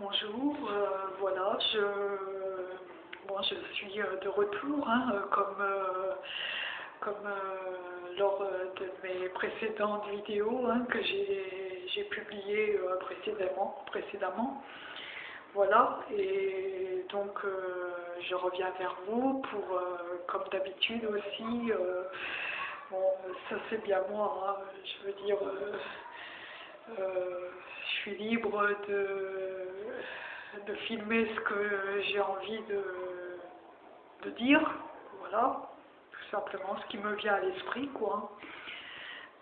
Bonjour, euh, voilà, je, je suis euh, de retour, hein, euh, comme, lors de mes précédentes vidéos hein, que j'ai publiées précédemment, précédemment. Voilà, et donc je reviens vers vous pour, comme d'habitude aussi, bon, ça c'est bien moi, hein, je veux dire, je suis libre de, de filmer ce que j'ai envie de, dire, voilà, tout simplement ce qui me vient à l'esprit, quoi.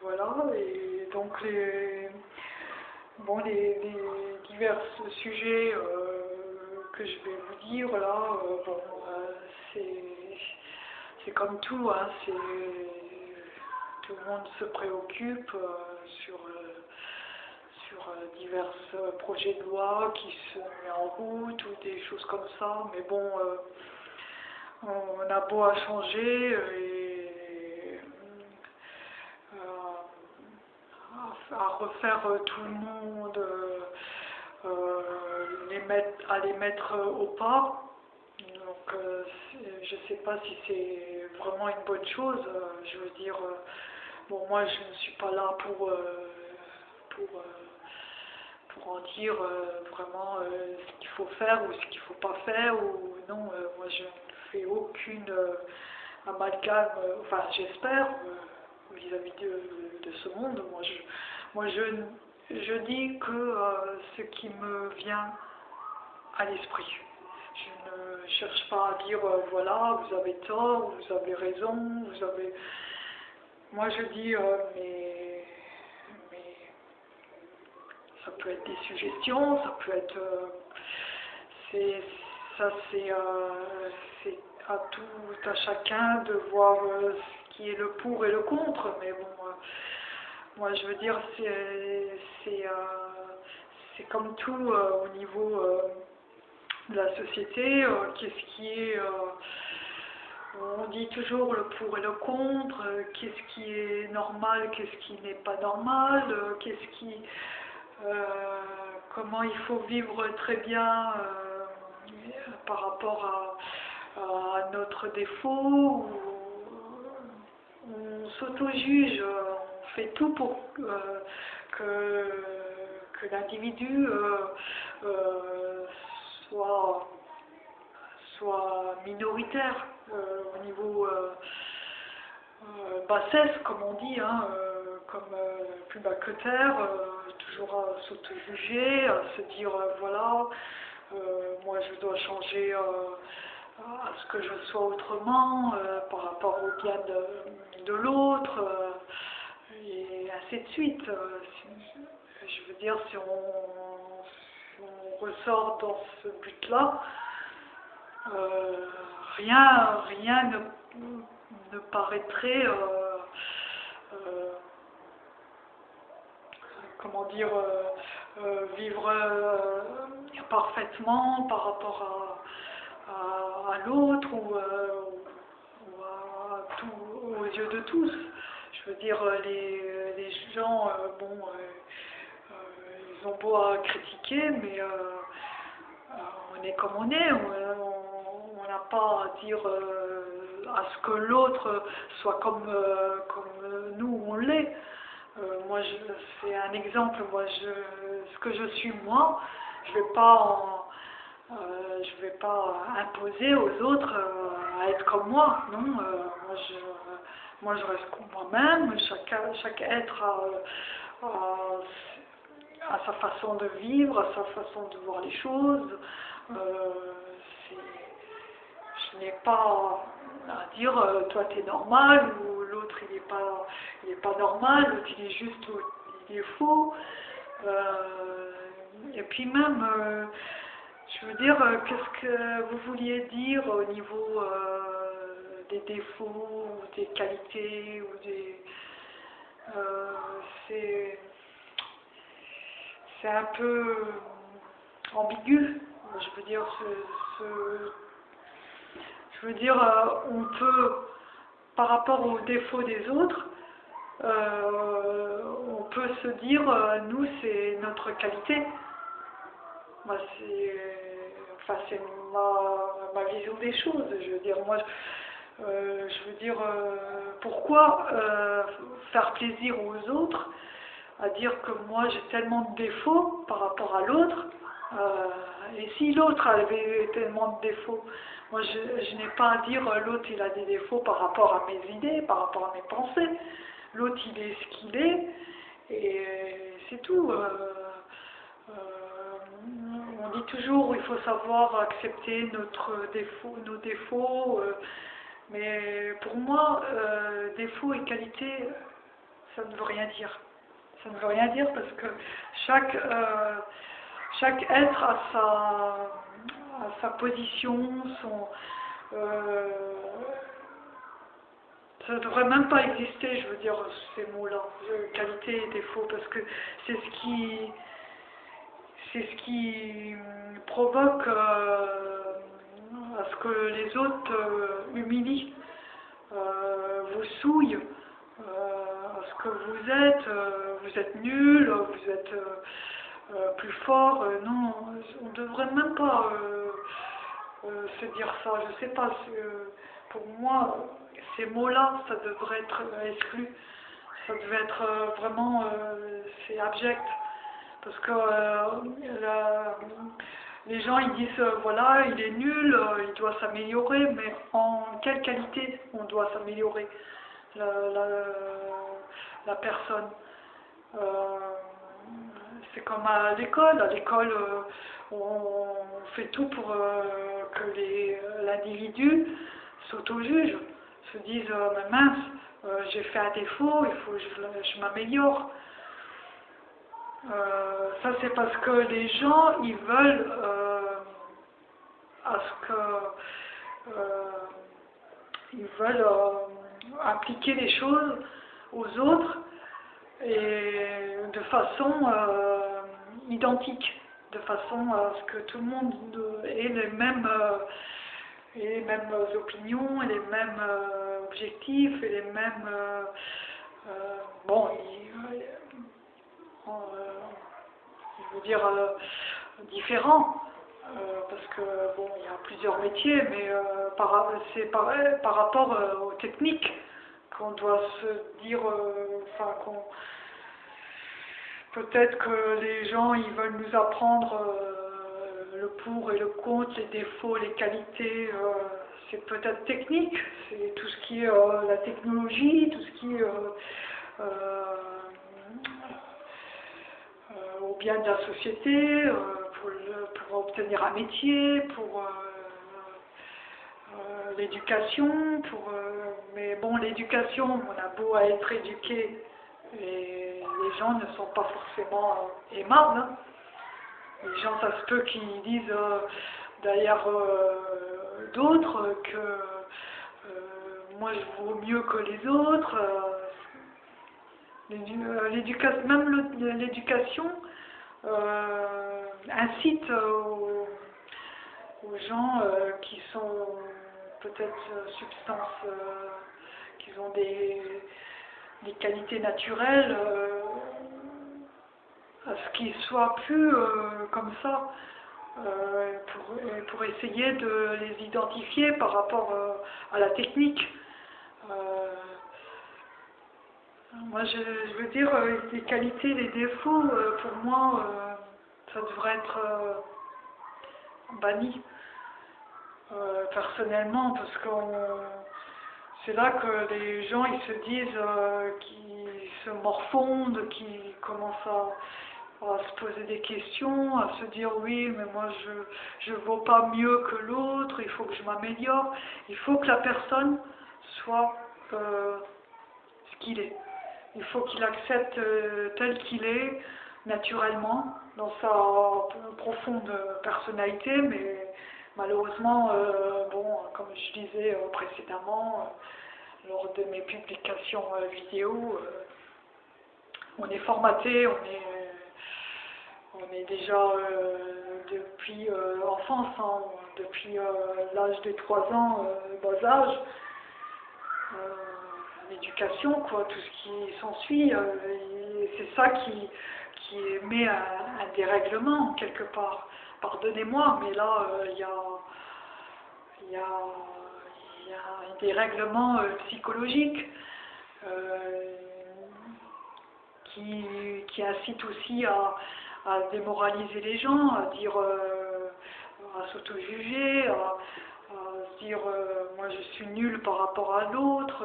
Voilà, et donc les, bon, les, divers sujets euh, que je vais vous dire là, euh, euh, c'est comme tout, hein, tout le monde se préoccupe euh, sur euh, euh, divers euh, projets de loi qui se mettent en route ou des choses comme ça, mais bon, euh, on a beau à changer euh, et euh, à, refaire euh, tout le monde, euh, euh, les mettre, à les mettre euh, au pas. Donc, euh, je ne sais pas si c'est vraiment une bonne chose. euh, je veux dire, euh, bon, moi, je ne suis pas là pour, euh, pour, euh, pour en dire euh, vraiment euh, ce qu'il faut faire ou ce qu'il ne faut pas faire. Ou non, euh, moi, je ne fais aucune amalgame, enfin, j'espère, vis-à-vis de, ce monde. Moi, je, moi, je, je dis que ce qui me vient à l'esprit. Je ne cherche pas à dire voilà, vous avez tort, vous avez raison, vous avez. Moi je dis mais ça peut être des suggestions, ça peut être. euh, c'est ça c'est euh, c'est à tout à chacun de voir euh, ce qui est le pour et le contre, mais bon. moi, je veux dire, c'est comme tout au niveau de la société. Qu'est-ce qui est. on dit toujours le pour et le contre. Qu'est-ce qui est normal, qu'est-ce qui n'est pas normal. Qu'est-ce qui. Euh, comment il faut vivre très bien euh, par rapport à, notre défaut. ou- on s'auto-juge, on fait tout pour euh, que, l'individu soit, minoritaire au niveau bassesse, comme on dit, hein, comme plus bas que terre, s'auto-juger, à se dire euh, voilà, euh, moi je dois changer euh, à ce que je sois autrement euh, par rapport au bien de, l'autre, euh, et ainsi de suite. Euh, je veux dire, si on, ressort dans ce but-là, euh, rien, rien ne, ne paraîtrait, euh, euh, comment dire, euh, euh, vivre euh, parfaitement par rapport à, à, l'autre ou, à tout, aux yeux de tous. Je veux dire, les, les gens, bon, ils ont beau à critiquer, mais on est comme on est. On n'a pas à dire à ce que l'autre soit comme, comme nous on l'est. Euh, moi, c'est un exemple. Moi, je, ce que je suis moi, je vais pas, euh, je vais pas imposer aux autres euh, à être comme moi. Non, euh, moi, je, moi, je reste comme moi-même. Chaque, chaque être a, sa façon de vivre, sa façon de voir les choses. Je n'ai pas à dire toi t'es normal l'autre il n'est pas il est pas normal, l'autre il est juste il est faux. Euh, et puis même euh, je veux dire euh, qu'est-ce que vous vouliez dire au niveau des défauts ou des qualités ou des c'est c'est un peu ambigu. Je veux dire, ce- ce- je veux dire, on peut, par rapport aux défauts des autres, euh, on peut se dire, euh, nous, c'est notre qualité. Moi, c'est enfin, ma, ma, vision des choses. Je veux dire, moi, euh, je veux dire, euh, pourquoi euh, faire plaisir aux autres à dire que moi j'ai tellement de défauts par rapport à l'autre et si l'autre avait tellement de défauts, moi je, n'ai pas à dire l'autre il a des défauts par rapport à mes idées, par rapport à mes pensées. L'autre il est ce qu'il est et c'est tout. on dit toujours il faut savoir accepter notre défaut, nos défauts. Mais pour moi, euh, défaut et qualité, ça ne veut rien dire. Ça ne veut rien dire parce que chaque, euh, chaque être a sa, sa position, son... Euh, ça ne devrait même pas exister, je veux dire, ces mots-là, qualité et défaut, parce que c'est ce qui, c'est ce qui provoque à ce que les autres euh, humilient, euh, vous souillent, euh, à ce que vous êtes, vous êtes nul, vous êtes plus fort. non, on ne devrait même pas se dire ça. Je sais pas, pour moi, ces mots-là, ça devrait être exclu. Ça devait être vraiment, c'est abject. Parce que les gens ils disent euh, voilà il est nul, euh, il doit s'améliorer, mais en quelle qualité on doit s'améliorer la, personne euh, C'est comme à l'école, à l'école on fait tout pour que l'individu s'auto-juge, se dise mais mince, j'ai fait un défaut, il faut que je m'améliore. Euh, ça c'est parce que les gens ils veulent euh, à ce que euh, ils veulent appliquer les choses aux autres et de façon identique, de façon à ce que tout le monde ait les mêmes opinions et les mêmes objectifs et les mêmes bon euh, je veux dire, euh, différents. Euh, parce que bon, il y a plusieurs métiers, mais c'est par rapport aux techniques qu'on doit se dire, enfin qu'on peut-être que les gens ils veulent nous apprendre le pour et le contre, les défauts, les qualités, c'est peut-être technique, c'est tout ce qui est la technologie, tout ce qui est au bien de la société, euh, pour, obtenir un métier, pour euh, euh, l'éducation, pour mais bon l'éducation, on a beau à être éduqué, et les gens ne sont pas forcément aimables. Hein. Les gens, ça se peut qu'ils disent d'ailleurs d'autres que moi je vaux mieux que les autres. même l'éducation, euh, incite aux, gens euh, qui sont peut-être substances, euh, qui ont des, qualités naturelles, à ce qu'ils soient plus comme ça. Pour, pour, essayer de les identifier par rapport à la technique. Moi, je, veux dire, euh, les qualités, les défauts, euh, pour moi, euh, ça devrait être banni, personnellement, parce que c'est là que les gens, ils se disent qu'ils se morfondent, qu'ils commencent à, se poser des questions, à se dire oui, mais moi je ne vaux pas mieux que l'autre, il faut que je m'améliore. Il faut que la personne soit ce qu'il est. Il faut qu'il accepte euh, tel qu'il est, naturellement, dans sa profonde personnalité, mais malheureusement, euh, bon, comme je disais euh, précédemment, lors de mes publications vidéo, on est formaté, on est, on est déjà depuis enfance, hein, depuis l'âge de 3 ans, bas âge, l'éducation, quoi, tout ce qui s'ensuit. Euh, c'est ça qui, qui met un, dérèglement, quelque part. pardonnez-moi, mais là, il y a, y, a, y, a, qui, incitent aussi à, à, démoraliser les gens, à dire, à s'auto-juger, à, dire moi je suis nul par rapport à l'autre.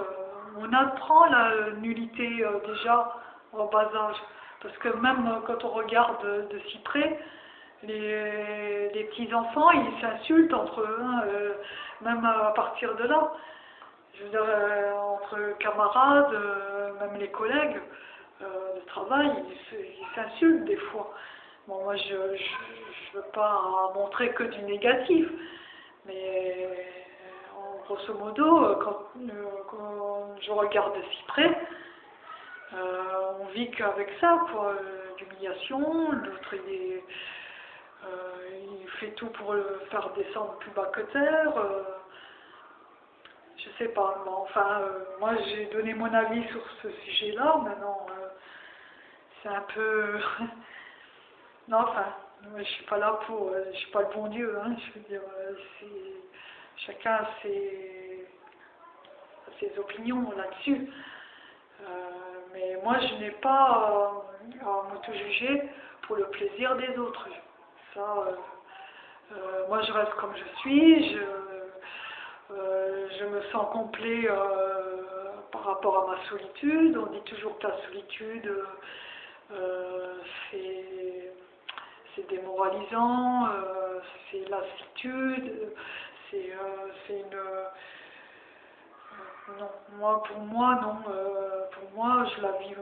on apprend la nullité déjà en bas âge. Parce que même euh, quand on regarde de, si près, les, petits-enfants, ils s'insultent entre eux, hein, euh, même à partir de là. Je veux dire, euh, entre camarades, même les collègues de travail, ils s'insultent des fois. Bon, moi, je ne veux pas montrer que du négatif, mais en grosso modo, quand, quand je regarde de si près, euh, on vit qu'avec ça, quoi, d'humiliation, l'autre il, euh, il, fait tout pour le faire descendre plus bas que terre. Euh, je sais pas, enfin, moi j'ai donné mon avis sur ce sujet-là, maintenant c'est un peu... non, enfin, je suis pas là pour... je suis pas le bon Dieu, hein, je veux dire, chacun a ses, ses opinions là-dessus. Mais moi, je n'ai pas à m'auto-juger pour le plaisir des autres. Ça, euh, euh, moi, je reste comme je suis. Je, euh, je me sens complet par rapport à ma solitude. On dit toujours que la solitude, c'est démoralisant, c'est lassitude, c'est une non, moi, pour moi, non. Euh, pour moi, je la vis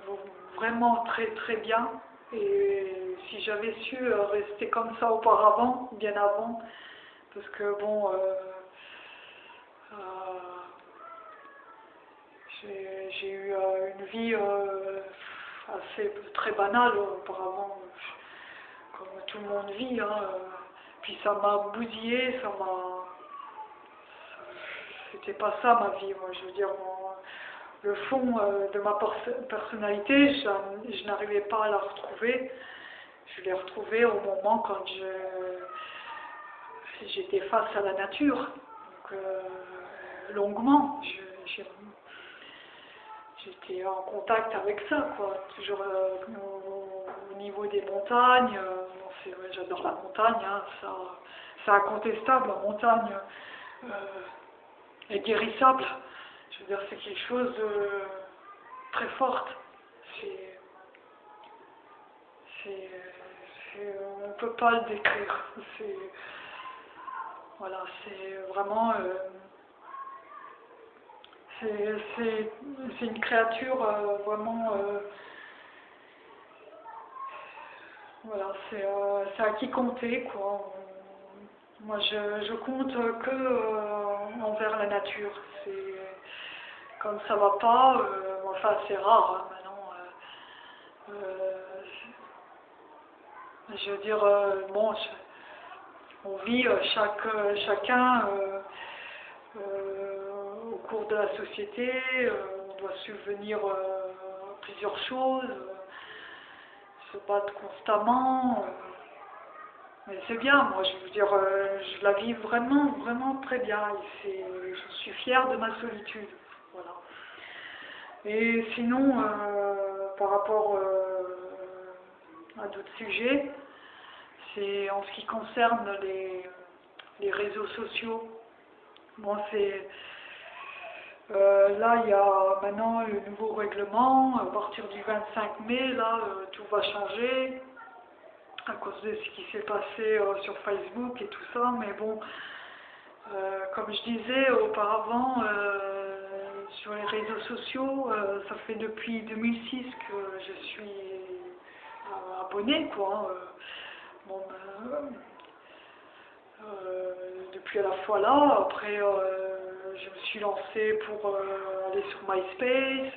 vraiment très très bien. Et si j'avais su euh, rester comme ça auparavant, bien avant, parce que bon, euh, j'ai eu une vie assez très banale auparavant, comme tout le monde vit. Hein, puis ça m'a bousillé, ça m'a c'était pas ça ma vie, moi. Je veux dire, le fond euh, de ma personnalité, je, n'arrivais pas à la retrouver. Je l'ai retrouvée au moment quand j'étais face à la nature, donc, euh, longuement. J'étais en contact avec ça, quoi. Toujours euh, au, niveau des montagnes. J'adore la montagne, hein, ça, c'est incontestable, la montagne est guérissable. Je veux dire, c'est quelque chose de très fort. on ne peut pas le décrire. C'est, voilà, c'est vraiment, euh, c'est, une créature euh, vraiment, euh, voilà, c'est, à qui compter, quoi. Moi, je, je compte que envers la nature. Comme ça va pas, euh, enfin c'est rare hein, maintenant. Euh, euh, je veux dire, bon, on vit chaque, chacun de la société, on doit subvenir à plusieurs choses, se battre constamment. Mais c'est bien, moi, je veux dire, je la vis vraiment, vraiment très bien. Et je suis fière de ma solitude. Voilà. Et sinon, euh, par rapport euh, à d'autres sujets, c'est en ce qui concerne les, les réseaux sociaux. Bon, c'est euh, là, il y a maintenant le nouveau règlement. À partir du 25 mai, là, tout va changer à cause de ce qui s'est passé sur Facebook et tout ça. Mais bon, comme je disais auparavant, sur les réseaux sociaux. Euh, ça fait depuis 2006 que je suis euh, abonnée, quoi. Hein. Euh, depuis à la fois là, après je me suis lancée pour aller sur MySpace,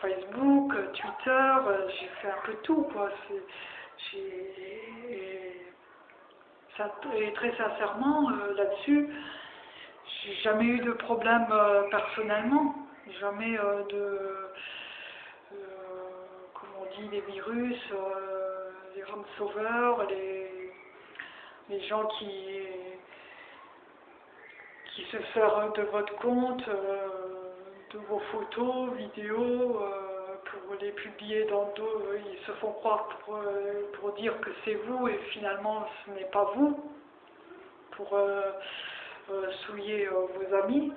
Facebook, Twitter, j'ai fait un peu tout, quoi. Et très sincèrement, là-dessus, j'ai jamais eu de problème euh, personnellement, jamais euh, de, euh, comment on dit, des virus, les, les gens qui, qui se servent de votre compte, euh, de vos photos, vidéos, euh, pour les publier dans d'autres, ils se font croire pour, euh, pour dire que c'est vous et finalement ce n'est pas vous, pour souiller vos amis.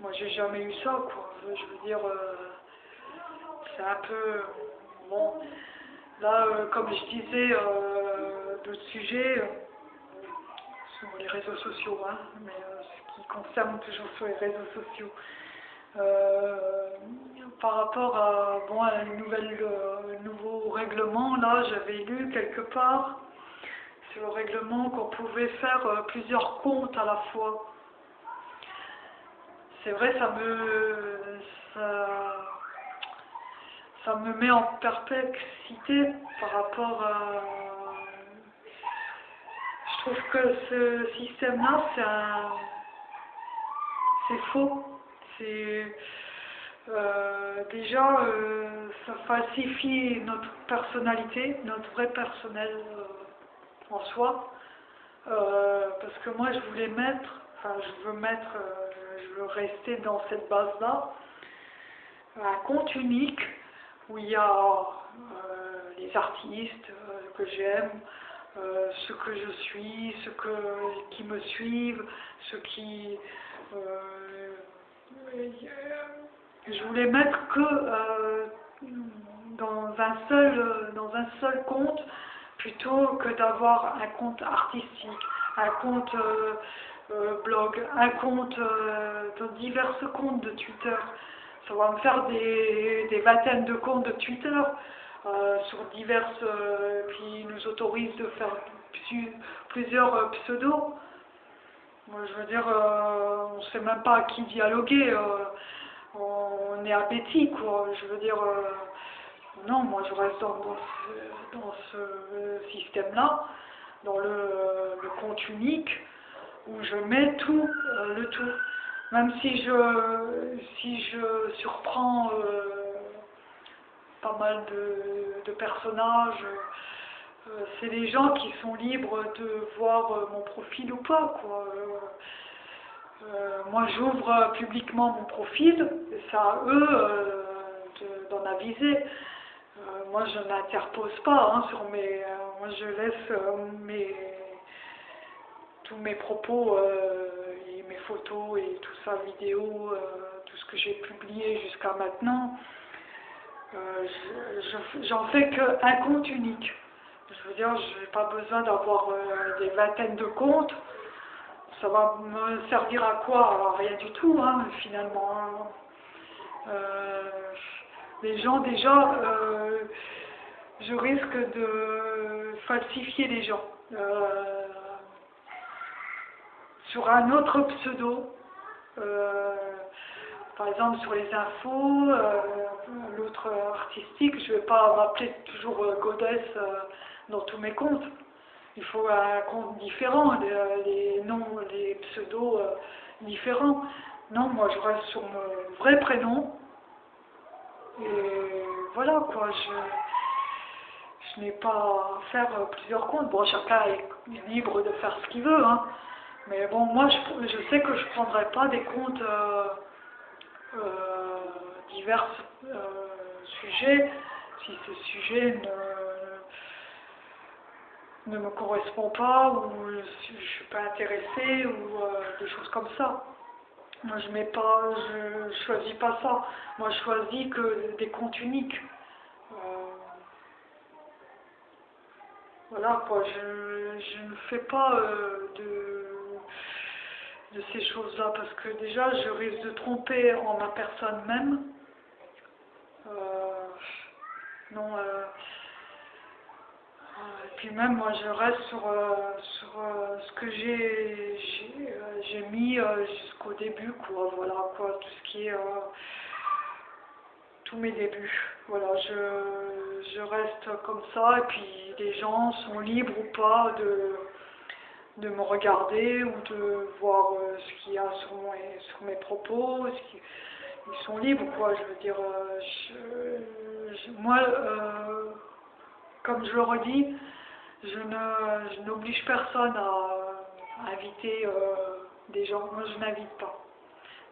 Moi j'ai jamais eu ça, quoi. Je veux dire, c'est un peu... Bon, là, comme je disais, d'autres sujets sur les réseaux sociaux, hein, mais concerne toujours sur les réseaux sociaux. Euh, par rapport à, bon, un nouvelle, euh, nouveau règlement, là j'avais lu quelque part sur le règlement qu'on pouvait faire euh, plusieurs comptes à la fois. C'est vrai, ça me, ça, ça me met en perplexité par rapport à... Je trouve que ce système-là, c'est faux c'est euh, déjà euh, ça falsifie notre personnalité, notre vrai personnel euh, en soi. parce que moi je voulais mettre, enfin je veux mettre, je veux rester dans cette base-là, un compte unique où il y a les artistes que j'aime, ceux que je suis, ceux que, qui me suivent, ceux qui je voulais mettre que euh, dans, un seul, dans un seul compte plutôt que d'avoir un compte artistique, un compte euh, euh, blog, un compte, dans divers comptes de Twitter. Ça va me faire des, vingtaines de comptes de Twitter sur diverses, qui nous autorisent de faire plusieurs pseudos. Moi, je veux dire, on ne sait même pas à qui dialoguer on est appétit, quoi. Je veux dire, euh, non, moi je reste dans, ce, système-là, dans le, compte unique, où je mets tout, euh, le tout. Même si je, si je surprends euh, pas mal de, personnages, c'est les gens qui sont libres de voir mon profil ou pas, quoi. Euh, moi, j'ouvre publiquement mon profil, c'est à eux euh, d'en aviser. Euh, moi, je n'interpose pas hein, sur mes... moi, je laisse mes, tous mes propos et mes photos et tout ça, vidéo, tout ce que j'ai publié jusqu'à maintenant. J'en fais qu'un compte unique. Je veux dire, je n'ai pas besoin d'avoir des vingtaines de comptes ça va me servir à quoi? Rien du tout, hein, finalement. Hein. Euh, les gens, déjà, euh, je risque de falsifier les gens. Euh, sur un autre pseudo, par exemple sur les infos, l'autre artistique, je ne vais pas m'appeler toujours Godesse dans tous mes comptes il faut un compte différent, les, noms, les pseudos euh, différents. Non, moi je reste sur mon vrai prénom. Et voilà quoi, je, je n'ai pas à faire plusieurs comptes. Bon, chacun est libre de faire ce qu'il veut, hein. Mais bon, moi je, je sais que je ne prendrai pas des comptes euh, euh, divers sujets si ce sujet ne ne me correspond pas ou je ne suis pas intéressée ou euh, des choses comme ça. Moi je mets pas, je choisis pas ça. Moi je choisis que des comptes uniques. Euh, voilà quoi, je, ne fais pas euh, de, de ces choses-là parce que déjà je risque de tromper en ma personne même. non, et puis même moi je reste sur, euh, sur euh, ce que j'ai j'ai euh, mis jusqu'au début quoi. Voilà quoi tout ce qui est tous mes débuts. Voilà je, je reste comme ça. Et puis les gens sont libres ou pas de de me regarder ou de voir ce qu'il y a sur, mes, sur mes propos ils sont libres quoi. Je veux dire moi comme je le redis, je n'oblige personne à, inviter euh, des gens. Moi, je n'invite pas.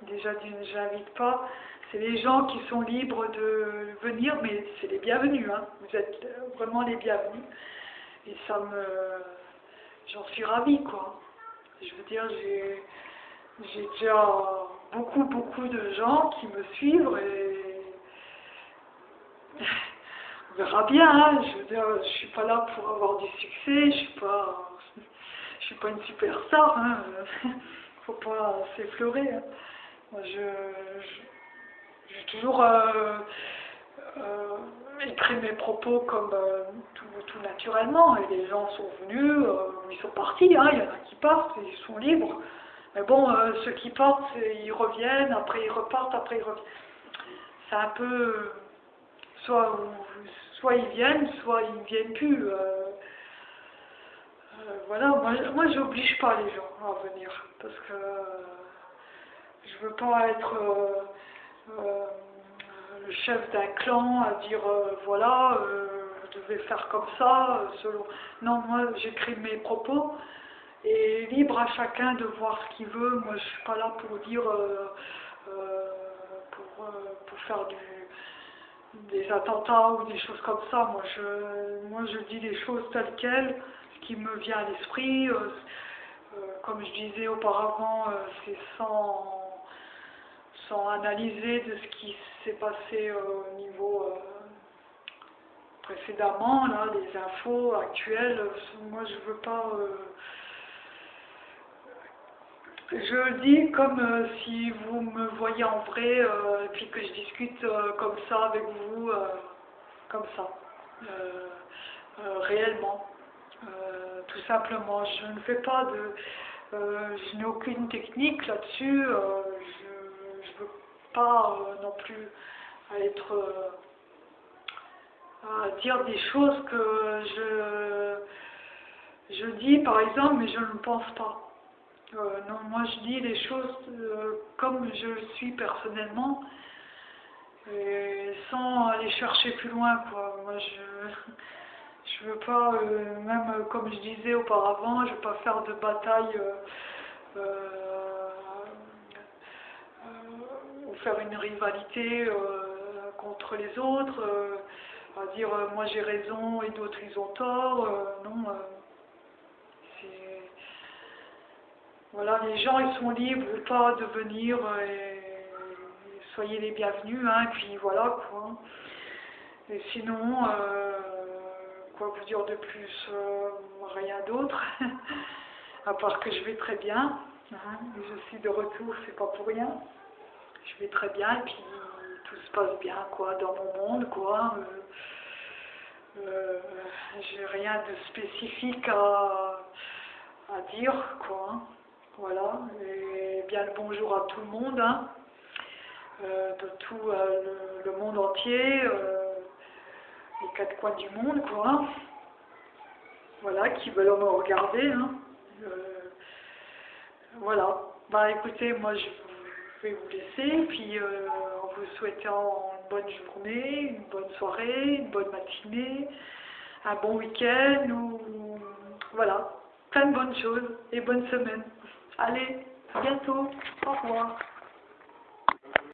Déjà, je n'invite pas. C'est les gens qui sont libres de venir, mais c'est les bienvenus. Hein. Vous êtes vraiment les bienvenus. Et ça me... J'en suis ravie, quoi. Je veux dire, j'ai j'ai déjà beaucoup, beaucoup de gens qui me suivent et on verra bien. Hein. Je veux dire, je suis pas là pour avoir du succès, je suis pas, je suis pas une superstar. Hein. Faut pas s'effleurer. Hein. Moi, je, j'ai toujours euh, euh, écrit mes propos comme euh, tout, tout, naturellement et les gens sont venus, ils sont partis. Hein. Il y en a qui partent, ils sont libres. Mais bon, ceux qui partent, ils reviennent, après ils repartent, après ils reviennent. C'est un peu... Soit, soit ils viennent, soit ils ne viennent plus. Euh, euh, voilà, moi, moi j'oblige pas les gens à venir. Parce que je veux pas être le chef d'un clan à dire voilà, vous devez faire comme ça, selon... Non, moi j'écris mes propos et libre à chacun de voir ce qu'il veut. Moi, je suis pas là pour dire, euh, euh, pour, euh, pour, faire du, des attentats ou des choses comme ça. Moi, je, moi, je dis les choses telles quelles, ce qui me vient à l'esprit. comme je disais auparavant, c'est sans, sans analyser de ce qui s'est passé au niveau précédemment, là, les infos actuelles. Moi, je veux pas je le dis comme euh, si vous me voyez en vrai, euh, et puis que je discute euh, comme ça avec vous, comme ça, réellement, tout simplement. Je ne fais pas de... je n'ai aucune technique là-dessus, je ne veux pas non plus être... à dire des choses que je, je dis par exemple, mais je ne pense pas. Euh, non, moi je dis les choses euh, comme je suis personnellement, sans aller chercher plus loin, quoi. Moi je je veux pas, euh, même comme je disais auparavant, je veux pas faire de bataille ou faire une rivalité contre les autres, à dire moi j'ai raison et d'autres ils ont tort, non. Voilà, les gens ils sont libres ou pas de venir et soyez les bienvenus, hein, puis voilà quoi. Et sinon, euh, quoi vous dire de plus euh, Rien d'autre, à part que je vais très bien. Hein, je suis de retour, c'est pas pour rien. Je vais très bien et puis tout se passe bien quoi dans mon monde quoi. Euh, j'ai rien de spécifique à, à dire quoi. Voilà, et bien le bonjour à tout le monde, hein. euh, de tout euh, le, monde entier, euh, les quatre coins du monde, quoi. Voilà, qui veulent me regarder. Hein. voilà, bah écoutez, moi je vais vous laisser, puis en vous souhaitant une bonne journée, une bonne soirée, une bonne matinée, un bon week-end, ou voilà, plein de bonnes choses et bonne semaine. Allez, bientôt. Au revoir.